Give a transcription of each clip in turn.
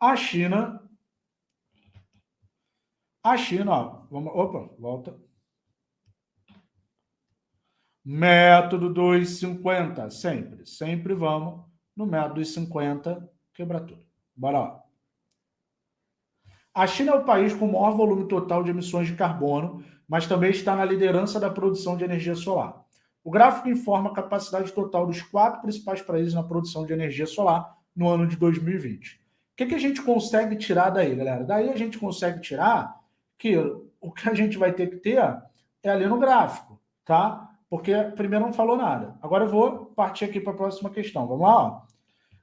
A China... A China, ó, vamos, opa, volta. Método 250, sempre. Sempre vamos no método 250, quebra tudo. Bora lá. A China é o país com o maior volume total de emissões de carbono, mas também está na liderança da produção de energia solar. O gráfico informa a capacidade total dos quatro principais países na produção de energia solar no ano de 2020. Que, que a gente consegue tirar daí, galera? Daí a gente consegue tirar que o que a gente vai ter que ter é ali no gráfico, tá? porque primeiro não falou nada. Agora eu vou partir aqui para a próxima questão. Vamos lá? Ó.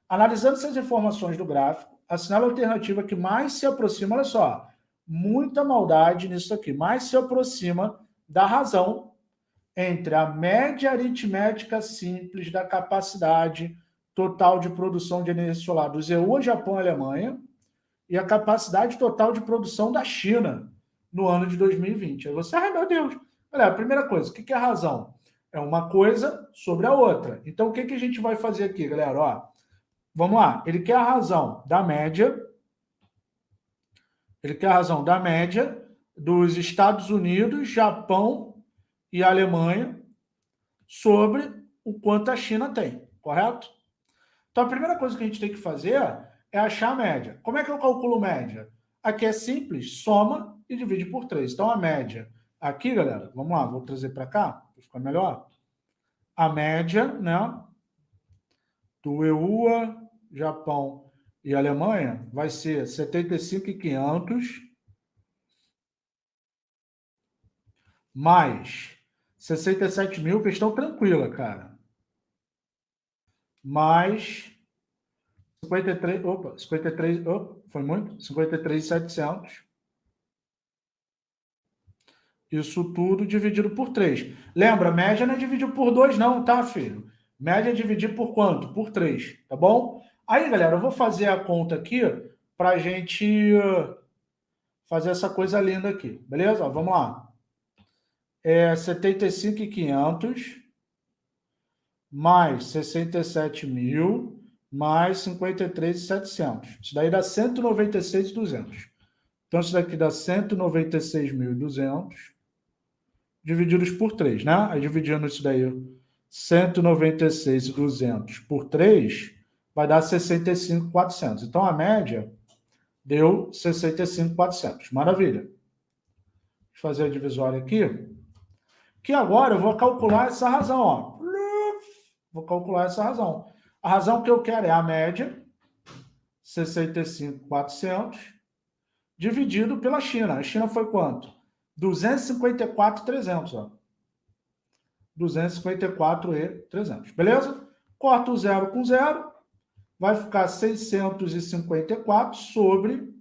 Analisando essas informações do gráfico, a alternativa que mais se aproxima, olha só, muita maldade nisso aqui, mais se aproxima da razão entre a média aritmética simples da capacidade total de produção de energia solar do EU, Japão e Alemanha e a capacidade total de produção da China no ano de 2020. Aí você, ai meu Deus, olha, a primeira coisa, o que é a razão? É uma coisa sobre a outra. Então, o que, que a gente vai fazer aqui, galera? Ó, vamos lá. Ele quer a razão da média. Ele quer a razão da média dos Estados Unidos, Japão e Alemanha sobre o quanto a China tem, correto? Então, a primeira coisa que a gente tem que fazer é achar a média. Como é que eu calculo média? Aqui é simples, soma e divide por 3. Então, a média aqui, galera, vamos lá, vou trazer para cá para ficar melhor, a média né, do EUA, Japão e Alemanha vai ser 75,500 mais 67 mil, questão tranquila, cara. Mais 53, opa, 53, opa, foi muito? 53,700 isso tudo dividido por 3. Lembra, média não é dividir por 2 não, tá, filho? Média é dividir por quanto? Por 3, tá bom? Aí, galera, eu vou fazer a conta aqui para a gente fazer essa coisa linda aqui, beleza? Vamos lá. É 75,500 mais 67 mil mais 53,700. Isso daí dá 196,200. Então, isso daqui dá 196.200 divididos por 3, né? Aí dividindo isso daí, 196,200 por 3, vai dar 65,400. Então, a média deu 65,400. Maravilha. Deixa eu fazer a divisória aqui. Que agora eu vou calcular essa razão, ó. Vou calcular essa razão. A razão que eu quero é a média, 65,400, dividido pela China. A China foi quanto? 254,300, ó. 254,300, beleza? Corta o zero com zero, vai ficar 654 sobre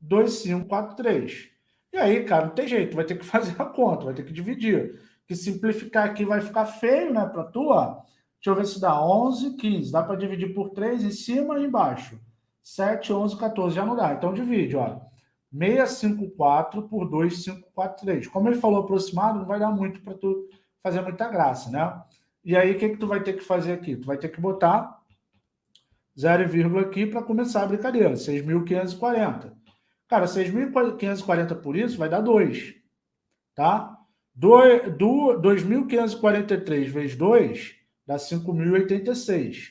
2543. E aí, cara, não tem jeito, vai ter que fazer a conta, vai ter que dividir. Que simplificar aqui vai ficar feio, né, para tu, ó. Deixa eu ver se dá 11, 15. Dá para dividir por 3 em cima e embaixo. 7, 11, 14. Já não dá. Então divide, ó. 654 por 2543. Como ele falou aproximado, não vai dar muito para tu fazer muita graça, né? E aí, o que, que tu vai ter que fazer aqui? Tu vai ter que botar 0, aqui para começar a brincadeira. 6.540. Cara, 6.540 por isso vai dar 2, tá? 2.543 vezes 2 dá 5.086.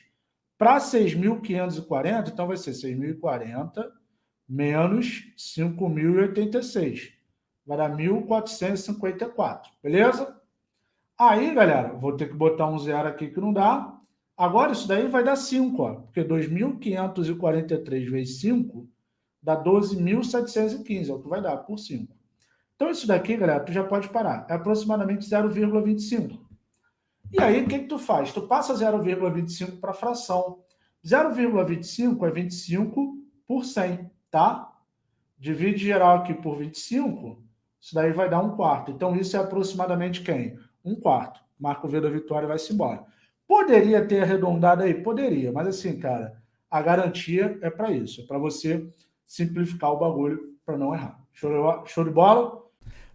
Para 6.540, então vai ser 6.040 menos 5.086. Vai dar 1.454, beleza? Aí, galera, vou ter que botar um zero aqui que não dá. Agora isso daí vai dar 5, ó, porque 2.543 vezes 5 dá 12.715, é o que vai dar por 5. Então isso daqui, galera, tu já pode parar. É aproximadamente 0,25. E aí, o que, que tu faz? Tu passa 0,25 para fração. 0,25 é 25 por 100 tá? Divide geral aqui por 25, isso daí vai dar um quarto. Então, isso é aproximadamente quem? Um quarto. Marco V da vitória vai-se embora. Poderia ter arredondado aí? Poderia, mas assim, cara, a garantia é para isso, é para você simplificar o bagulho para não errar. Show de bola?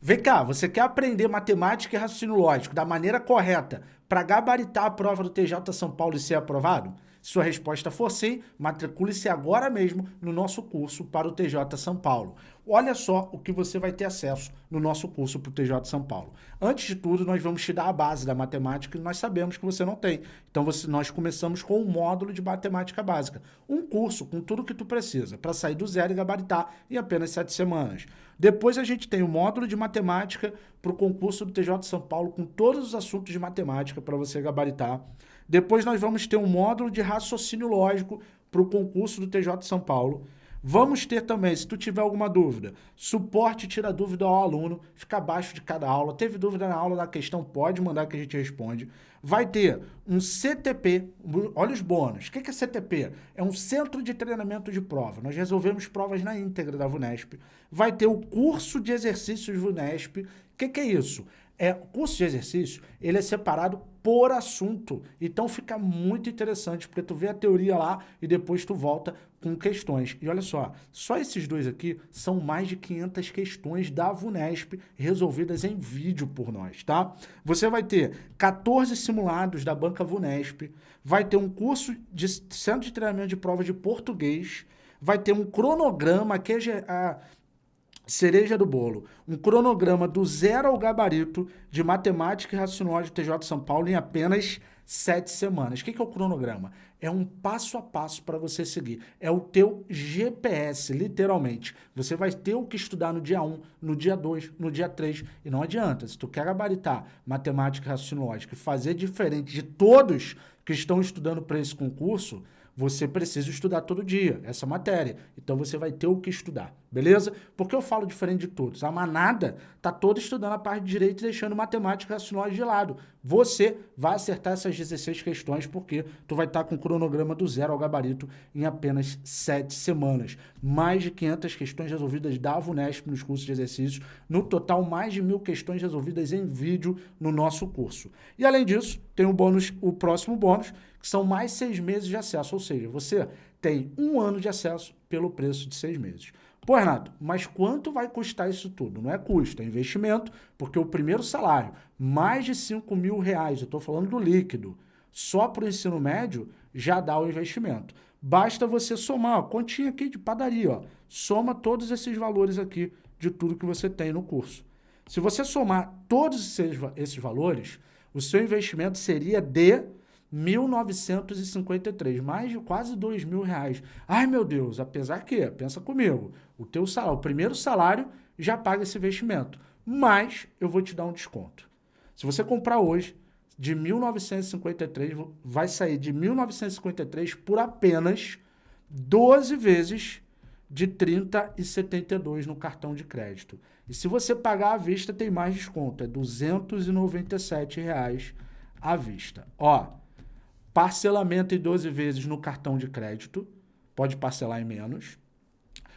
Vem cá, você quer aprender matemática e raciocínio lógico da maneira correta para gabaritar a prova do TJ São Paulo e ser aprovado? Sua resposta for sim, matricule-se agora mesmo no nosso curso para o TJ São Paulo. Olha só o que você vai ter acesso no nosso curso para o TJ São Paulo. Antes de tudo, nós vamos te dar a base da matemática que nós sabemos que você não tem. Então, você, nós começamos com um módulo de matemática básica. Um curso com tudo que tu precisa para sair do zero e gabaritar em apenas sete semanas. Depois a gente tem o módulo de matemática para o concurso do TJ São Paulo com todos os assuntos de matemática para você gabaritar. Depois nós vamos ter um módulo de raciocínio lógico para o concurso do TJ São Paulo. Vamos ter também, se tu tiver alguma dúvida, suporte tira dúvida ao aluno, fica abaixo de cada aula. Teve dúvida na aula da questão, pode mandar que a gente responde. Vai ter um CTP, olha os bônus. O que é CTP? É um Centro de Treinamento de Prova. Nós resolvemos provas na íntegra da VUNESP. Vai ter o curso de exercícios VUNESP. O que é isso? É, o curso de exercício, ele é separado por assunto. Então fica muito interessante, porque tu vê a teoria lá e depois tu volta com questões. E olha só, só esses dois aqui são mais de 500 questões da VUNESP resolvidas em vídeo por nós, tá? Você vai ter 14 simulados da banca VUNESP, vai ter um curso de centro de treinamento de prova de português, vai ter um cronograma que é cereja do bolo, um cronograma do zero ao gabarito de matemática e raciocínio TJ São Paulo em apenas sete semanas. O que é o cronograma? É um passo a passo para você seguir. É o teu GPS, literalmente. Você vai ter o que estudar no dia 1, no dia 2, no dia 3. E não adianta, se tu quer gabaritar matemática e raciocínio lógico e fazer diferente de todos que estão estudando para esse concurso, você precisa estudar todo dia essa matéria. Então você vai ter o que estudar, beleza? Porque eu falo diferente de todos. A manada tá toda estudando a parte de direito e deixando matemática raciocínio de lado. Você vai acertar essas 16 questões porque tu vai estar tá com o cronograma do zero ao gabarito em apenas 7 semanas. Mais de 500 questões resolvidas da VUNESP nos cursos de exercícios. No total, mais de mil questões resolvidas em vídeo no nosso curso. E além disso, tem o bônus, o próximo bônus, que são mais seis meses de acesso, ou seja, você tem um ano de acesso pelo preço de seis meses. Pô, Renato, mas quanto vai custar isso tudo? Não é custo, é investimento, porque o primeiro salário, mais de 5 mil reais, eu estou falando do líquido, só para o ensino médio, já dá o investimento. Basta você somar, ó, continha aqui de padaria, ó, soma todos esses valores aqui de tudo que você tem no curso. Se você somar todos esses, esses valores, o seu investimento seria de 1.953, mais de quase dois mil reais. Ai, meu Deus, apesar que, pensa comigo, o teu salário, o primeiro salário já paga esse investimento, mas eu vou te dar um desconto. Se você comprar hoje, de 1.953, vai sair de 1.953 por apenas 12 vezes de 30,72 no cartão de crédito. E se você pagar à vista, tem mais desconto, é 297 reais à vista. Ó, Parcelamento em 12 vezes no cartão de crédito, pode parcelar em menos.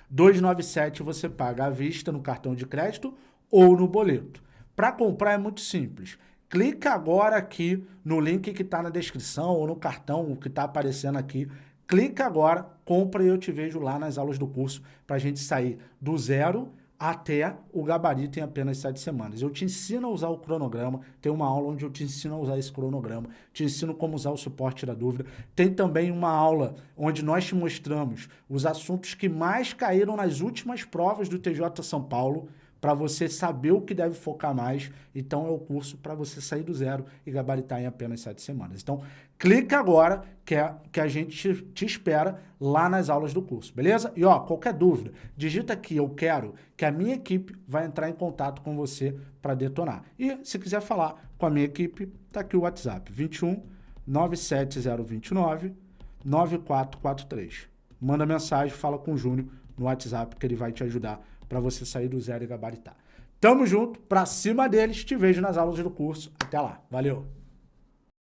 297 você paga à vista no cartão de crédito ou no boleto. Para comprar é muito simples. Clica agora aqui no link que está na descrição ou no cartão que está aparecendo aqui. Clica agora, compra e eu te vejo lá nas aulas do curso para a gente sair do zero até o gabarito em apenas sete semanas. Eu te ensino a usar o cronograma, tem uma aula onde eu te ensino a usar esse cronograma, te ensino como usar o suporte da dúvida. Tem também uma aula onde nós te mostramos os assuntos que mais caíram nas últimas provas do TJ São Paulo, para você saber o que deve focar mais. Então, é o curso para você sair do zero e gabaritar em apenas sete semanas. Então, clica agora que, é, que a gente te, te, espera lá nas aulas do curso, beleza? E, ó, qualquer dúvida, digita aqui, eu quero, que a minha equipe vai entrar em contato com você para detonar. E, se quiser falar com a minha equipe, tá aqui o WhatsApp, 21 97029 9443. Manda mensagem, fala com o Júnior no WhatsApp que ele vai te ajudar para você sair do zero e gabaritar. Tamo junto, pra cima deles, te vejo nas aulas do curso. Até lá, valeu!